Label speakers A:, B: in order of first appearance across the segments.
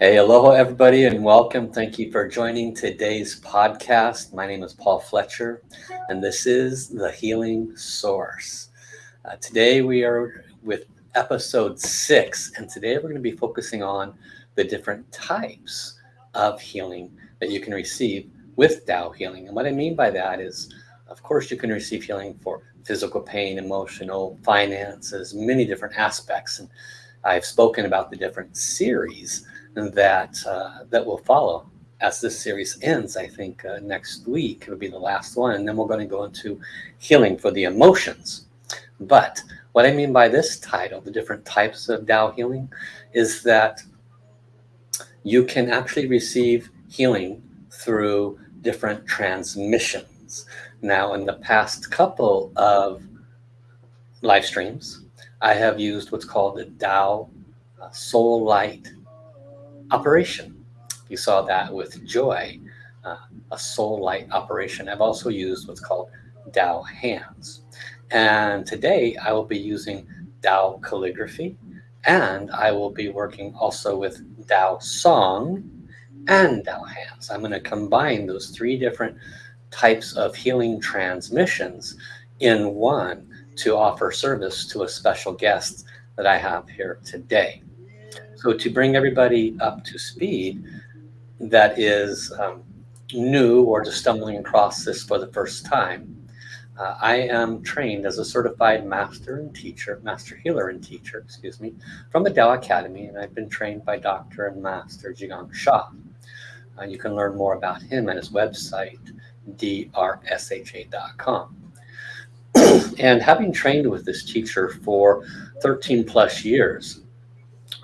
A: Hey, aloha everybody and welcome. Thank you for joining today's podcast. My name is Paul Fletcher and this is The Healing Source. Uh, today we are with episode six and today we're going to be focusing on the different types of healing that you can receive with Tao healing. And what I mean by that is, of course, you can receive healing for physical pain, emotional, finances, many different aspects. And I've spoken about the different series that uh, that will follow as this series ends. I think uh, next week it'll be the last one, and then we're going to go into healing for the emotions. But what I mean by this title, the different types of Tao healing, is that you can actually receive healing through different transmissions. Now, in the past couple of live streams, I have used what's called the Tao uh, Soul Light operation. You saw that with joy, uh, a soul light operation. I've also used what's called Tao hands. And today I will be using Tao calligraphy and I will be working also with Tao song and Tao hands. I'm going to combine those three different types of healing transmissions in one to offer service to a special guest that I have here today. So to bring everybody up to speed that is um, new or just stumbling across this for the first time, uh, I am trained as a certified master and teacher, master healer and teacher, excuse me, from the Tao Academy, and I've been trained by Dr. and Master Zhi Gang Sha. Uh, you can learn more about him at his website, drsha.com. and having trained with this teacher for 13 plus years,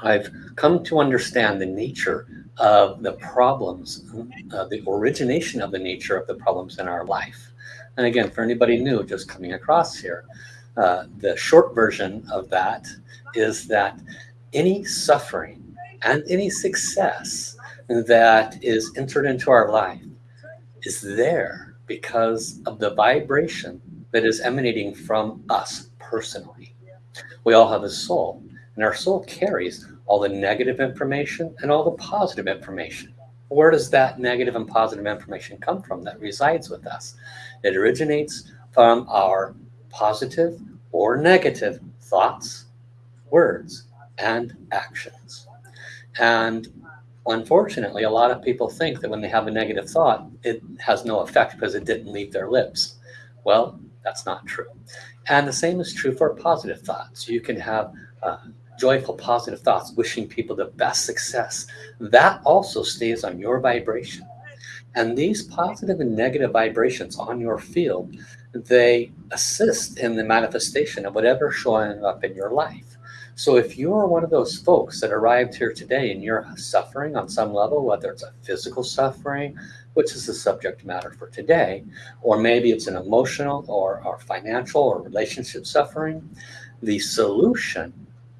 A: I've come to understand the nature of the problems, uh, the origination of the nature of the problems in our life. And again, for anybody new just coming across here, uh, the short version of that is that any suffering and any success that is entered into our life is there because of the vibration that is emanating from us personally. We all have a soul, and our soul carries all the negative information and all the positive information. Where does that negative and positive information come from that resides with us? It originates from our positive or negative thoughts, words, and actions. And unfortunately, a lot of people think that when they have a negative thought, it has no effect because it didn't leave their lips. Well, that's not true. And the same is true for positive thoughts. You can have uh, joyful, positive thoughts, wishing people the best success, that also stays on your vibration. And these positive and negative vibrations on your field, they assist in the manifestation of whatever showing up in your life. So if you're one of those folks that arrived here today and you're suffering on some level, whether it's a physical suffering, which is the subject matter for today, or maybe it's an emotional or, or financial or relationship suffering, the solution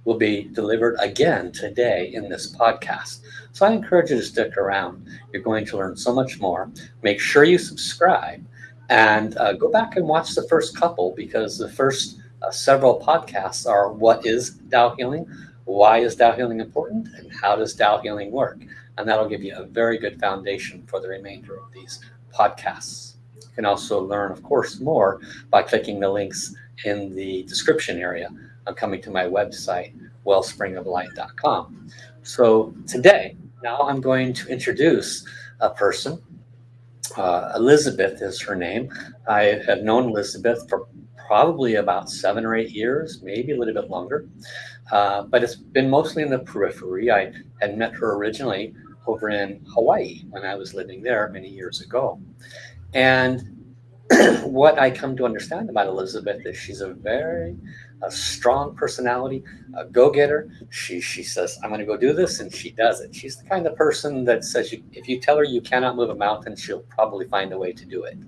A: will be delivered again today in this podcast. So I encourage you to stick around. You're going to learn so much more. Make sure you subscribe and uh, go back and watch the first couple because the first uh, several podcasts are what is Tao healing, why is Tao healing important, and how does Tao healing work? And that'll give you a very good foundation for the remainder of these podcasts. You can also learn, of course, more by clicking the links in the description area coming to my website, wellspringoflight.com. So today, now I'm going to introduce a person. Uh, Elizabeth is her name. I have known Elizabeth for probably about seven or eight years, maybe a little bit longer. Uh, but it's been mostly in the periphery. I had met her originally over in Hawaii when I was living there many years ago. And what I come to understand about Elizabeth is she's a very a strong personality, a go-getter. She she says, "I'm going to go do this," and she does it. She's the kind of person that says, you, "If you tell her you cannot move a mountain, she'll probably find a way to do it."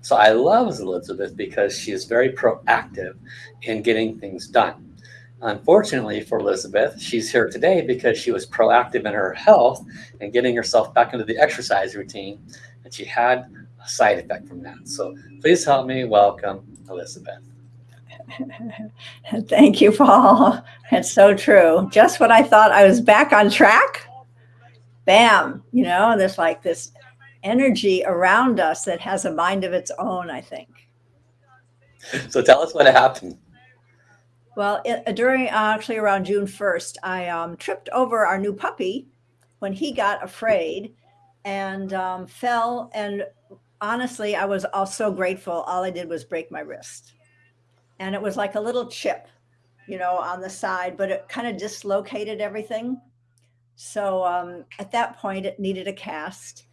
A: So I love Elizabeth because she is very proactive in getting things done. Unfortunately for Elizabeth, she's here today because she was proactive in her health and getting herself back into the exercise routine, and she had a side effect from that. So please help me welcome Elizabeth.
B: Thank you, Paul. It's so true. Just when I thought I was back on track, bam, you know, there's like this energy around us that has a mind of its own, I think.
A: So tell us what happened.
B: Well, it, during uh, actually around June 1st, I um, tripped over our new puppy when he got afraid and um, fell. And honestly, I was also grateful. All I did was break my wrist. And it was like a little chip, you know, on the side, but it kind of dislocated everything. So um, at that point, it needed a cast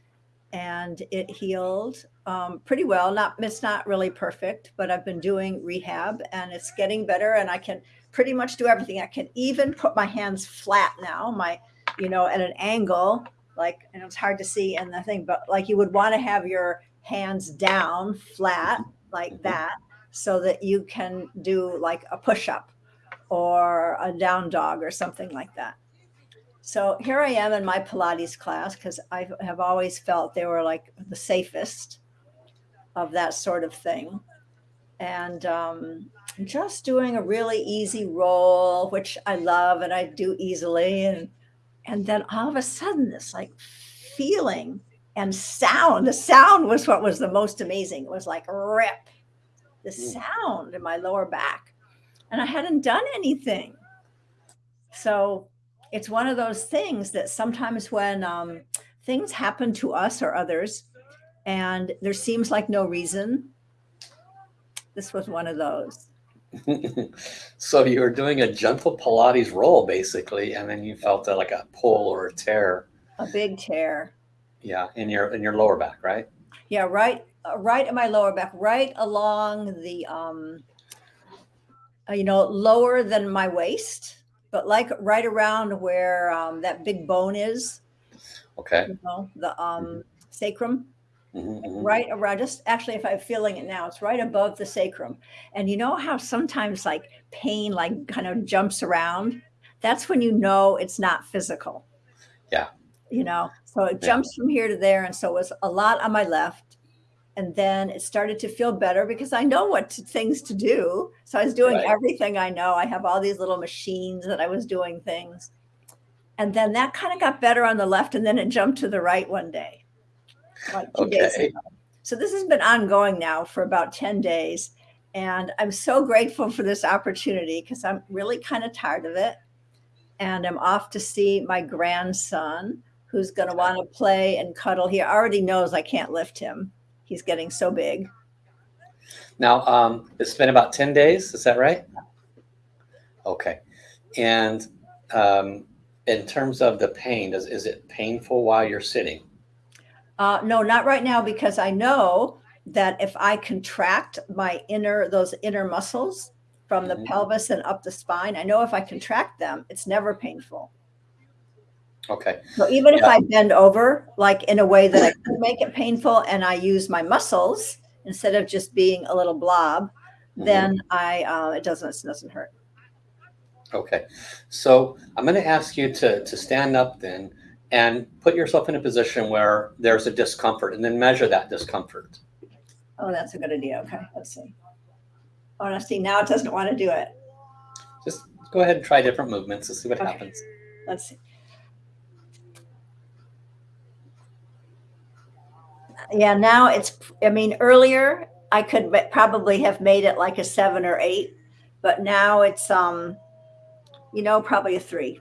B: and it healed um, pretty well. Not it's not really perfect, but I've been doing rehab and it's getting better. And I can pretty much do everything. I can even put my hands flat now, my you know, at an angle, like and it's hard to see in the thing, but like you would want to have your hands down flat like
A: Mhm.
B: that, so that you can do like a push up or a down dog or something like that. So here I am in my Pilates class because I have always felt they were like the safest of that sort of thing. And um, just doing a really easy roll, which I love and I do easily. And, and then all of a sudden, this like feeling and sound, the sound was what was the most amazing. It was like rip, the
A: Mm.
B: sound in my lower back. And I hadn't done anything. So it's one of those things that sometimes when um, things happen to us or others and there seems like no reason, this was one of those.
A: so you were doing a gentle Pilates roll basically, and then you felt a, like a pull or a tear.
B: A big tear.
A: Yeah, in your in your lower back, right?
B: Yeah, right, uh, right in my lower back, right along the, um, uh, you know, lower than my waist, but like right around where um, that big bone is,
A: Okay.
B: you know, the um, sacrum.
A: Mhm, mhm.
B: right around just actually if i'm feeling it now it's right above the sacrum and you know how sometimes like pain like kind of jumps around that's when you know it's not physical
A: Yeah.
B: you know so it jumps from here to there and so it was a lot on my left and then it started to feel better because i know what to, things to do so i was doing
A: Right.
B: everything i know i have all these little machines that i was doing things and then that kind of got better on the left and then it jumped to the right one day like
A: Okay.
B: So this has been ongoing now for about 10 days. And I'm so grateful for this opportunity because I'm really kind of tired of it. And I'm off to see my grandson who's going to want to play and cuddle. He already knows I can't lift him. He's getting so big.
A: Now, um, it's been about 10 days, is that right? Okay. And um, in terms of the pain, does, is it painful while you're sitting?
B: Uh, no, not right now because I know that if I contract my inner, those inner muscles from the
A: Mhm.
B: pelvis and up the spine, I know if I contract them, it's never painful.
A: Okay.
B: So even if I bend over, like in a way that I could make it painful and I use my muscles instead of just being a little blob,
A: Mhm.
B: then I, uh, it doesn't, it doesn't hurt.
A: Okay. So I'm going to ask you to, to stand up then and put yourself in a position where there's a discomfort and then measure that discomfort.
B: Oh, that's a good idea. Okay. Let's see. Oh, now see, now it doesn't want to do it.
A: Just go ahead and try different movements and see what
B: Okay.
A: happens.
B: Let's see. Yeah, now it's, I mean, earlier I could probably have made it like a seven or eight, but now it's, um, you know, probably a three.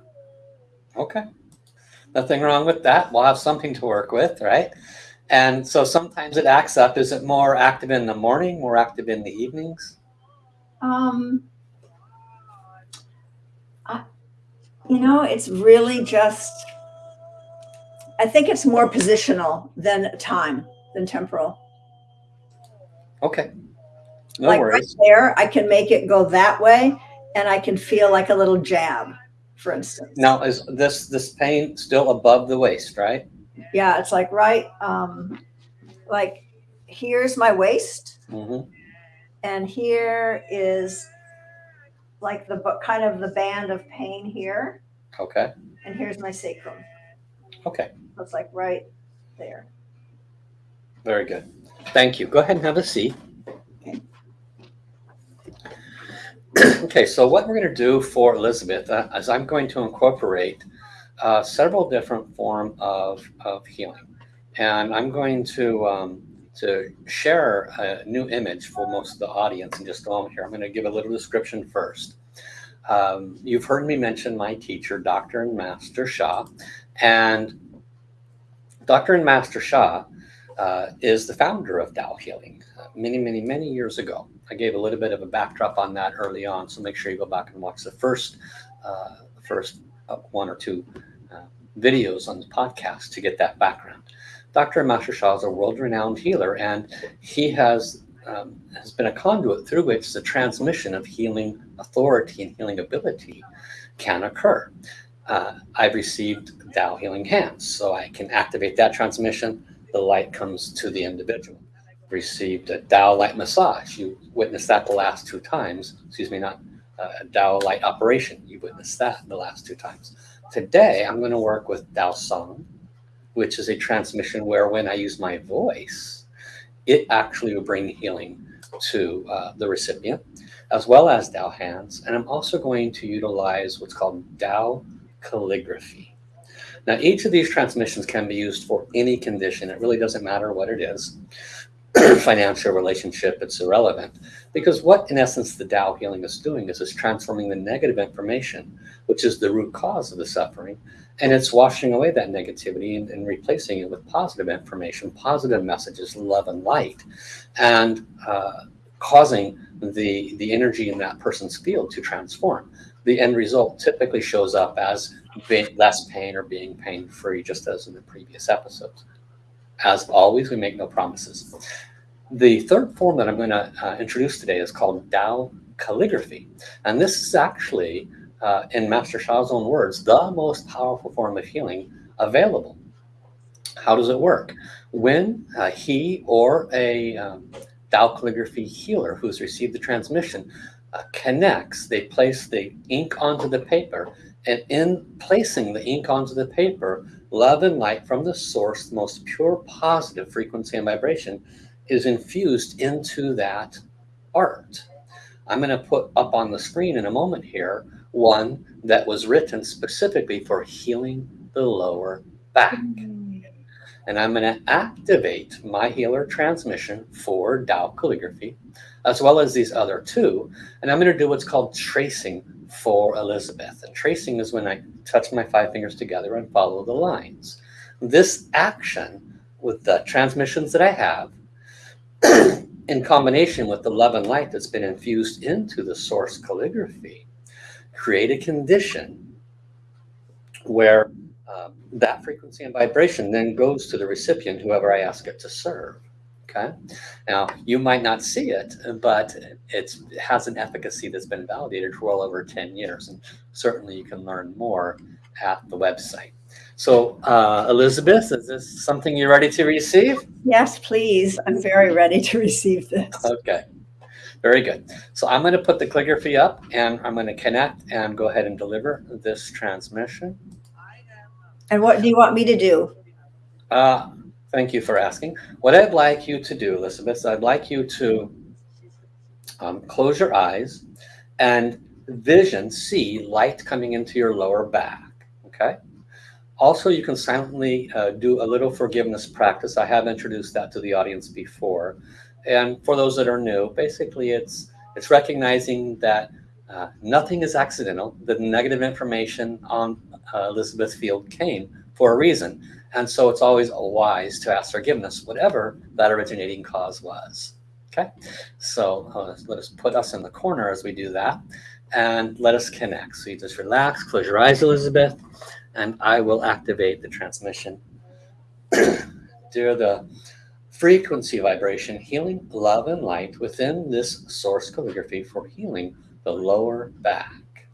A: Okay. Nothing wrong with that. We'll have something to work with, right? And so sometimes it acts up. Is it more active in the morning, more active in the evenings?
B: Um, I, you know, it's really just, I think it's more positional than time, than temporal.
A: Okay. No
B: like right
A: worries.
B: there, I can make it go that way and I can feel like a little jab, for instance.
A: Now, is this this pain still above the waist, right?
B: Yeah, it's like right, um, like here's my waist
A: hmm
B: and here is like the kind of the band of pain here
A: Okay.
B: and here's my sacrum.
A: Okay.
B: So it's like right there.
A: Very good. Thank you. Go ahead and have a seat.
B: Okay.
A: so what we're going to do for Elizabeth uh, is I'm going to incorporate uh, several different form of, of healing. And I'm going to, um, to share a new image for most of the audience in just a moment here. I'm going to give a little description first. Um, you've heard me mention my teacher, Dr. and Master Sha. and Dr. and Master Sha uh, is the founder of Tao Healing uh, many, many, many years ago. I gave a little bit of a backdrop on that early on, so make sure you go back and watch the first, uh, first uh, one or two uh, videos on the podcast to get that background. Dr. Master Sha is a world-renowned healer, and he has um, has been a conduit through which the transmission of healing authority and healing ability can occur. Uh, I've received Tao healing hands, so I can activate that transmission. The light comes to the individual. Received a Tao light massage. You witnessed that the last two times. Excuse me, not uh, a Tao light operation. You witnessed that the last two times. Today, I'm going to work with Tao Song, which is a transmission where when I use my voice, it actually will bring healing to uh, the recipient, as well as Tao hands. And I'm also going to utilize what's called Tao calligraphy. Now, each of these transmissions can be used for any condition. It really doesn't matter what it is. Financial relationship, it's irrelevant. Because what, in essence, the Tao healing is doing is it's transforming the negative information, which is the root cause of the suffering, and it's washing away that negativity and, and replacing it with positive information, positive messages, love and light, and uh, causing the, the energy in that person's field to transform. The end result typically shows up as less pain or being pain free, just as in the previous episodes. As always, we make no promises. The third form that I'm going to uh, introduce today is called Tao calligraphy. And this is actually uh, in Master Sha's own words, the most powerful form of healing available. How does it work? When uh, he or a um, Tao calligraphy healer who's received the transmission uh, connects, they place the ink onto the paper, and in placing the ink onto the paper, love and light from the source, the most pure positive frequency and vibration, is infused into that art. I'm going to put up on the screen in a moment here one that was written specifically for healing the lower back. And I'm going to activate my healer transmission for Tao calligraphy, as well as these other two. And I'm going to do what's called tracing for Elizabeth. And tracing is when I touch my five fingers together and follow the lines. This action with the transmissions that I have, in combination with the love and light that's been infused into the source calligraphy, create a condition where um, that frequency and vibration then goes to the recipient, whoever I ask it to serve. Okay. Now, you might not see it, but it has an efficacy that's been validated for well over 10 years. And certainly you can learn more at the website. So, uh, Elizabeth, is this something you're ready to receive?
B: Yes, please. I'm very ready to receive this.
A: Okay. Very good. So I'm going to put the calligraphy up and I'm going to connect and go ahead and deliver this transmission.
B: And what do you want me to do?
A: Uh, thank you for asking. What I'd like you to do, Elizabeth, I'd like you to um, close your eyes and vision, see light coming into your lower back. Okay. Also, you can silently uh, do a little forgiveness practice. I have introduced that to the audience before. And for those that are new, basically it's it's recognizing that uh, nothing is accidental. The negative information on uh, Elizabeth Field came for a reason. And so it's always wise to ask forgiveness, whatever that originating cause was. Okay, so uh, let us put us in the corner as we do that and let us connect. So you just relax, close your eyes, Elizabeth, and I will activate the transmission. Dear the frequency vibration, healing love and light within this source calligraphy for healing the lower back.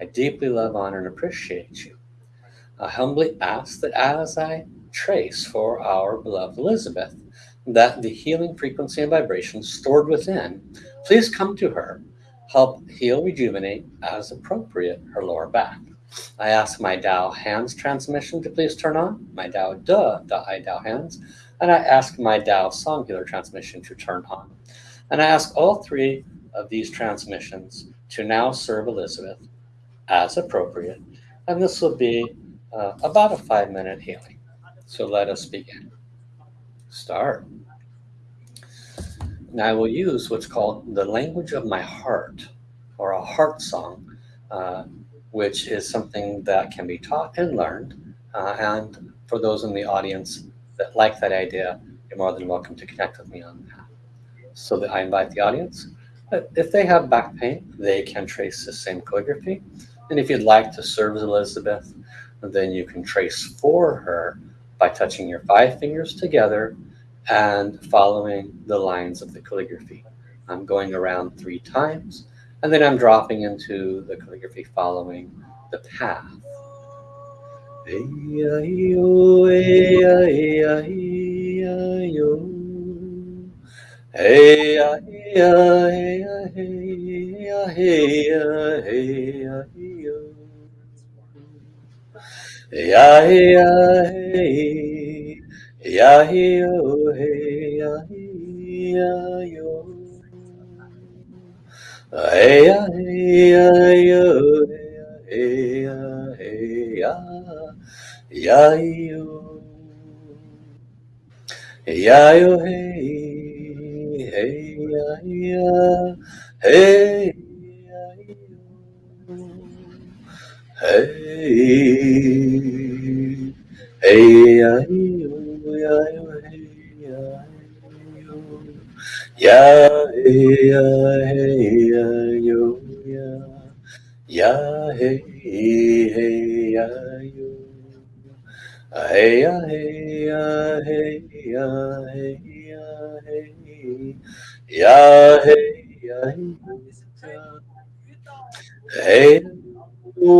A: I deeply love, honor, and appreciate you. I humbly ask that as I trace for our beloved Elizabeth, that the healing frequency and vibration stored within, please come to her, help heal, rejuvenate as appropriate her lower back. I ask my Tao hands transmission to please turn on, my Tao duh, the I Tao hands, and I ask my Tao song healer transmission to turn on. And I ask all three of these transmissions to now serve Elizabeth as appropriate and this will be uh, about a five minute healing. So let us begin. Start. Now I will use what's called the language of my heart or a heart song, uh, which is something that can be taught and learned. Uh, and for those in the audience that like that idea, you're more than welcome to connect with me on that. So that I invite the audience. If they have back pain, they can trace the same calligraphy. And if you'd like to serve Elizabeth, then you can trace for her by touching your five fingers together and following the lines of the calligraphy. I'm going around three times, and then I'm dropping into the calligraphy following the path. Hey ya hey hey ya hey ya hey ya hey ya hey yo. Ya hey ya hey ya hey yo hey ya hey ya yo. Hey ya hey ya yo hey ya hey ya ya yo. Ya yo hey hey ya ya hey ya yo. Hey hey ya yo ya yo hey ya yo.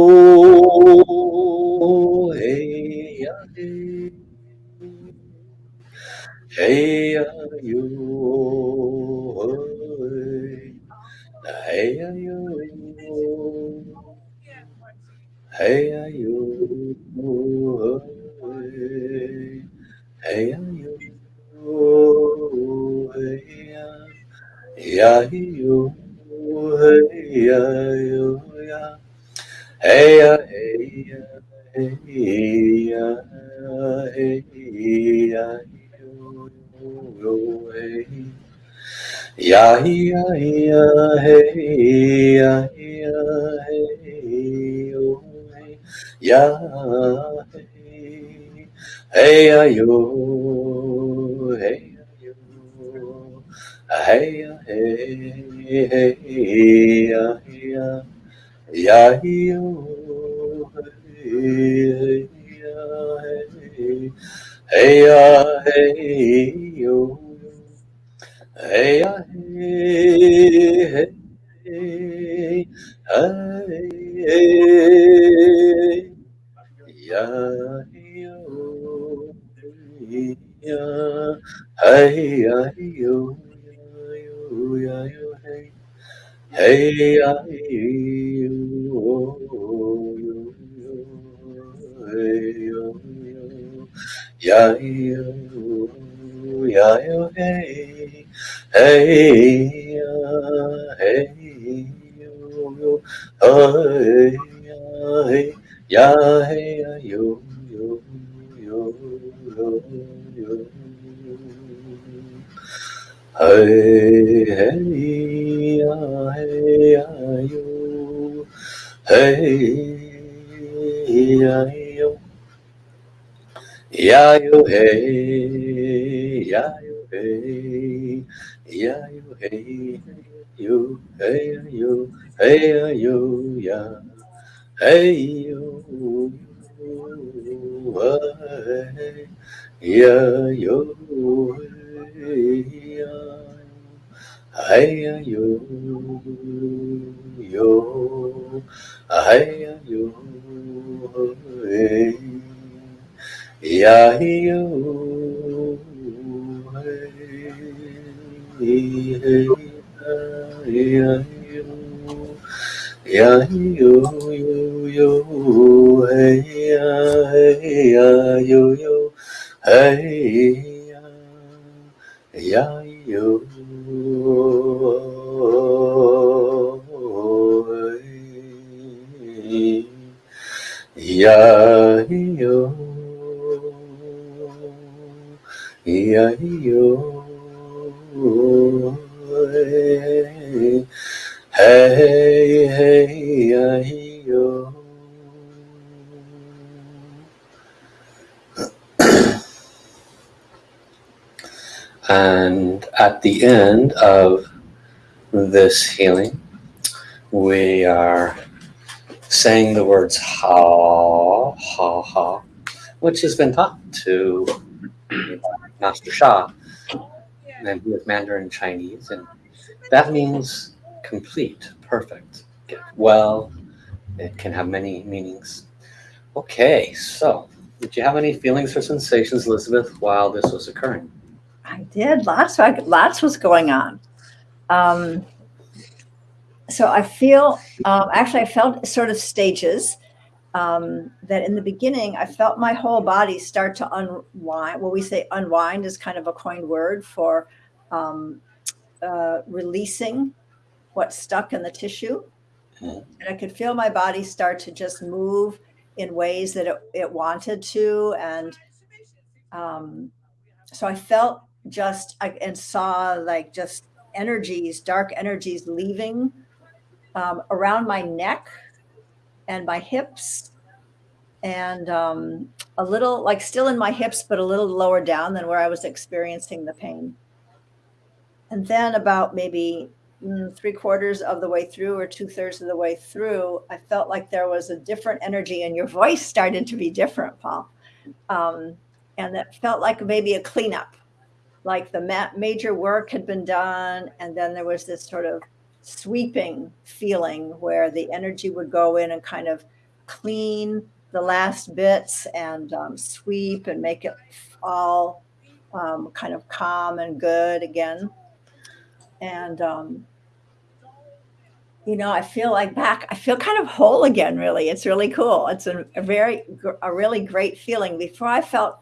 A: Ya hey ya hey ya yo ya. Ya hey hey ya yo. Hey ya hey ya hey ya hey ya hey. Ya hey ya hey. Oh, hey ya hey. Hey ya yo. Hey ya yo. Hey ya yo. Hey ya yo. Hey ya. Yo. Hey ya yo ya. Hey ya hey ya hey ya hey ya yo yo hey. Ya ya ya hey ya ya hey yo hey. Ya hey ya yo hey Hey hey hey ya. Ya yo hey hey hey hey yo hey hey hey hey hey ya yo ya hey yo ya yo hey Hey, ya, hey, yo, ya, yo, ya, yo, hey, hey, ya, hey, yo, yo, hey, ya, hey, ya, hey, ya, yo, yo, yo, yo, yo. Hey, hey, ya, hey, ya, yo. Hey, ya, yo. Ya, yo, hey, ya, yo, hey. Ya, yo, hey, yo, hey, yo. Hey, yo, ya. Hey, yo, hey. Ya, yo, hey, Hey yo yo hey yo hey ya yo hey hey ya yo ya yo yo yo hey ya hey ya yo yo hey ya ya yo E-I-E-O. E-I-E-O. Hey, hey, E-I-E-O. And at the end of this healing, we are saying the words ha, ha, ha, which has been taught to Master Sha, and he is Mandarin Chinese, and that means complete, perfect, get well. It can have many meanings. Okay, so did you have any feelings or sensations, Elizabeth, while this was occurring?
B: I did. Lots, lots was going on. Um, so I feel, um, actually, I felt sort of stages. Um, that in the beginning, I felt my whole body start to unwind. Well, we say unwind is kind of a coined word for um, uh, releasing what's stuck in the tissue.
A: Mhm.
B: And I could feel my body start to just move in ways that it, it wanted to. And um, so I felt just and saw like just energies, dark energies leaving um, around my neck and my hips and um, a little like still in my hips, but a little lower down than where I was experiencing the pain. And then about maybe mm, three quarters of the way through or two thirds of the way through, I felt like there was a different energy and your voice started to be different, Paul. Um, and that felt like maybe a cleanup like the ma major work had been done and then there was this sort of sweeping feeling where the energy would go in and kind of clean the last bits and um, sweep and make it all um, kind of calm and good again. And um, you know i feel like back i feel kind of whole again really. It's really cool. It's a, a very a really great feeling. Before i felt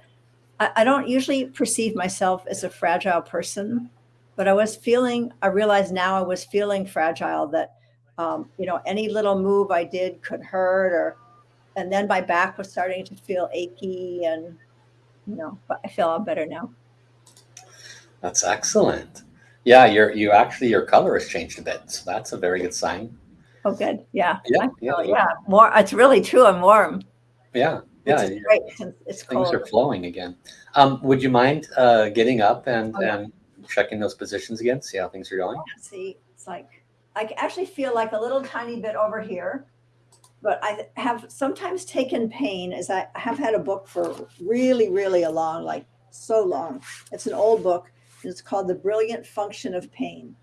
B: I, I don't usually perceive myself as a fragile person, but I was feeling, I realized now I was feeling fragile that, um, you know, any little move I did could hurt or, and then my back was starting to feel achy and, you know, but I feel all better now.
A: That's excellent. Yeah, your you actually your color has changed a bit, so that's a very good sign.
B: Oh, good. Yeah.
A: Yeah,
B: I
A: yeah,
B: yeah. More, it's really true. I'm warm.
A: Yeah, yeah. your
B: great since it's
A: Things
B: cold.
A: are flowing again. Um, would you mind uh, getting up and,
B: Oh, yeah.
A: and checking those positions again, see how things are going?
B: See, it's like I actually feel like a little tiny bit over here, but I have sometimes taken pain as I have had a book for really, really a long, like so long. It's an old book. And it's called The Brilliant Function of Pain.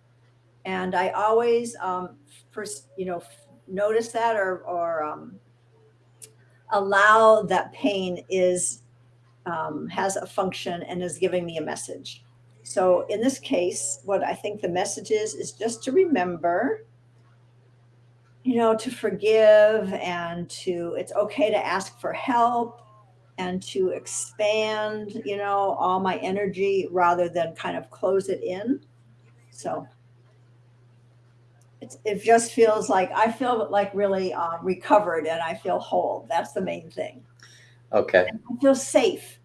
B: And I always um, first, you know, notice that or, or um, allow that pain is um, has a function and is giving me a message. So in this case, what I think the message is is just to remember, you know, to forgive and to it's okay to ask for help and to expand, you know, all my energy rather than kind of close it in. So it's, it just feels like I feel like really uh, recovered and I feel whole. That's the main thing.
A: Okay.
B: I feel safe.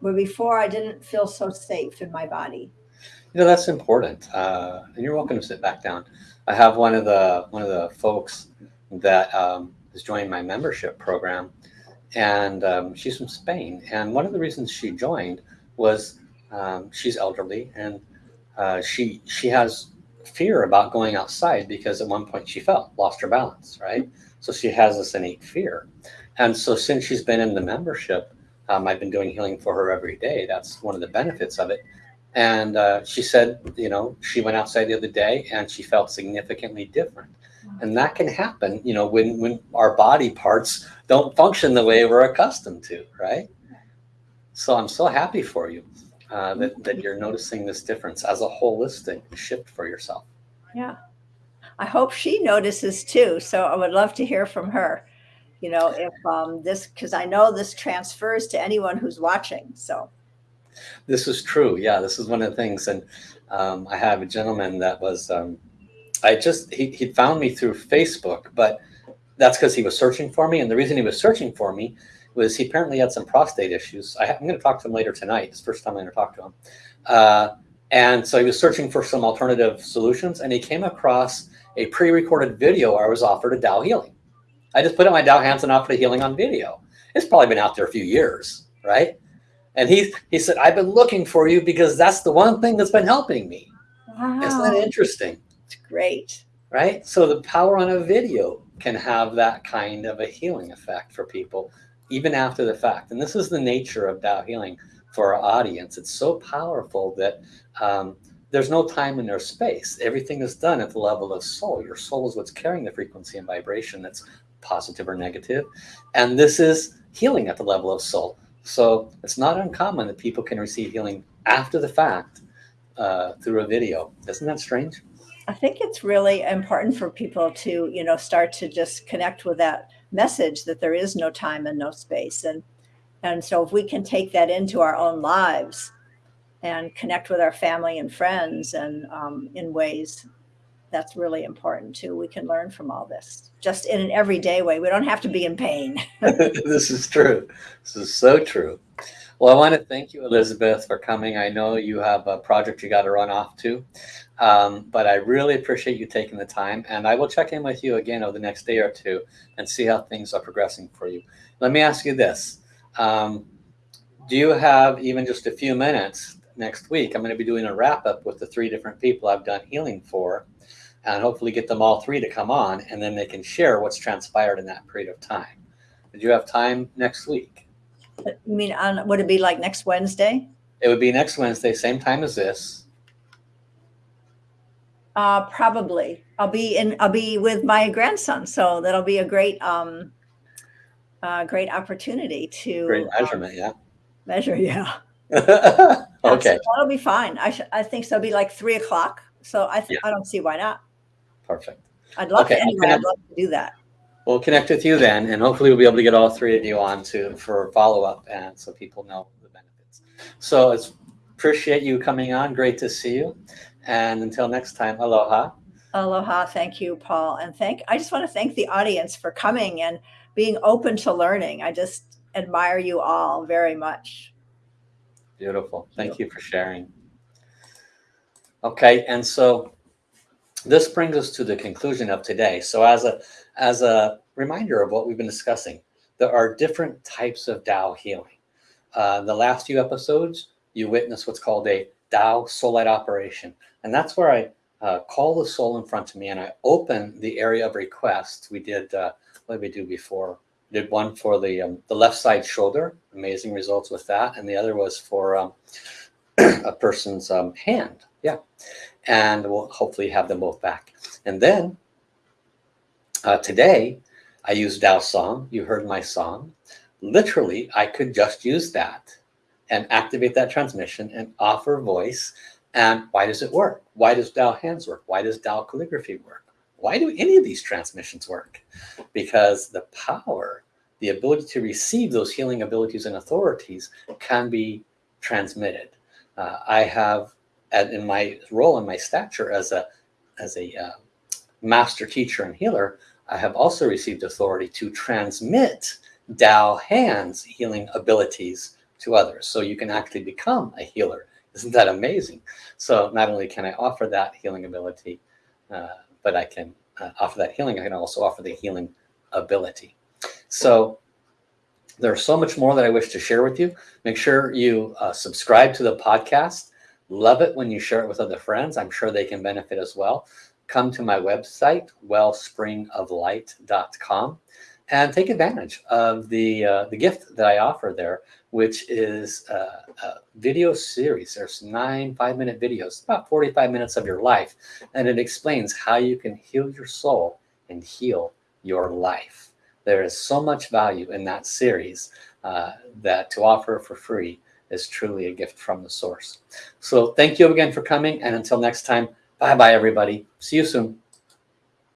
B: Where before I didn't feel so safe in my body.
A: You know that's important, uh, and you're welcome to sit back down. I have one of the one of the folks that um, is joining my membership program, and um, she's from Spain. And one of the reasons she joined was um, she's elderly, and uh, she she has fear about going outside because at one point she fell, lost her balance, right? So she has this innate fear, and so since she's been in the membership, um, I've been doing healing for her every day. That's one of the benefits of it. And uh, she said, you know, she went outside the other day and she felt significantly different. And that can happen, you know, when, when our body parts don't function the way we're accustomed to, right? So I'm so happy for you uh, that, that you're noticing this difference as a holistic shift for yourself.
B: Yeah. I hope she notices too. So I would love to hear from her. You know, if um, this, because I know this transfers to anyone who's watching. So,
A: This is true. Yeah, this is one of the things. And um, I have a gentleman that was, um, I just, he, he found me through Facebook, but that's because he was searching for me. And the reason he was searching for me was he apparently had some prostate issues. I, am going to talk to him later tonight. It's the first time I'm going to talk to him. Uh, and so he was searching for some alternative solutions and he came across a pre-recorded video where I was offered a Tao healing. I just put up my Tao hands and offered a healing on video. It's probably been out there a few years, right? And he, he said, I've been looking for you because that's the one thing that's been helping me. Wow. Isn't that interesting?
B: It's great.
A: Right? So the power on a video can have that kind of a healing effect for people, even after the fact. And this is the nature of Tao healing for our audience. It's so powerful that um, there's no time and there's space. Everything is done at the level of soul. Your soul is what's carrying the frequency and vibration that's positive or negative. And this is healing at the level of soul. So it's not uncommon that people can receive healing after the fact uh, through a video. Isn't that strange?
B: I think it's really important for people to, you know, start to just connect with that message that there is no time and no space. And and so if we can take that into our own lives and connect with our family and friends and um, in ways that's really important too. We can learn from all this just in an everyday way. We don't have to be in pain.
A: this is true. This is so true. Well, I want to thank you, Elizabeth, for coming. I know you have a project you got to run off to, um, but I really appreciate you taking the time. And I will check in with you again over the next day or two and see how things are progressing for you. Let me ask you this. Um, do you have even just a few minutes next week? I'm going to be doing a wrap up with the three different people I've done healing for and hopefully get them all three to come on and then they can share what's transpired in that period of time. Did you have time next week?
B: You mean on, would it be like next Wednesday?
A: It would be next Wednesday, same time as this.
B: Uh, probably. I'll be in, I'll be with my grandson. So that'll be a great, um, uh, great opportunity to
A: great um, measurement. Um, yeah.
B: Measure. Yeah.
A: okay.
B: So That'll be fine. I, I think so. It'll be like three o'clock. So I, yeah. I don't see why not.
A: Perfect.
B: I'd love okay. to. Anyway, I'd love to do that.
A: We'll connect with you then, and hopefully we'll be able to get all three of you on to for follow up, and so people know the benefits. So it's appreciate you coming on. Great to see you, and until next time, aloha.
B: Aloha. Thank you, Paul, and thank. I just want to thank the audience for coming and being open to learning. I just admire you all very much.
A: Beautiful. Thank you for sharing. Okay, and so this brings us to the conclusion of today. So as a, as a reminder of what we've been discussing, there are different types of Tao healing. Uh, the last few episodes, you witnessed what's called a Soul light operation. And that's where I uh, call the soul in front of me and I open the area of request. We did, uh, what did we do before? We did one for the, um, the left side shoulder, amazing results with that. And the other was for um, a person's um, hand. Yeah and we'll hopefully have them both back. And then uh, today I used Tao song. You heard my song. Literally, I could just use that and activate that transmission and offer voice. And why does it work? Why does Tao hands work? Why does Tao calligraphy work? Why do any of these transmissions work? Because the power, the ability to receive those healing abilities and authorities can be transmitted. Uh, I have in my role and my stature as a as a uh, master teacher and healer, I have also received authority to transmit Tao hands healing abilities to others. So you can actually become a healer. Isn't that amazing? So not only can I offer that healing ability, uh, but I can uh, offer that healing. I can also offer the healing ability. So there's so much more that I wish to share with you. Make sure you uh, subscribe to the podcast. Love it when you share it with other friends. I'm sure they can benefit as well. Come to my website, wellspringoflight.com, and take advantage of the uh, the gift that I offer there, which is a, a video series. There's nine five-minute videos, about 45 minutes of your life, and it explains how you can heal your soul and heal your life. There is so much value in that series uh, that to offer for free is truly a gift from the source. So thank you again for coming. And until next time, bye-bye, everybody. See you soon.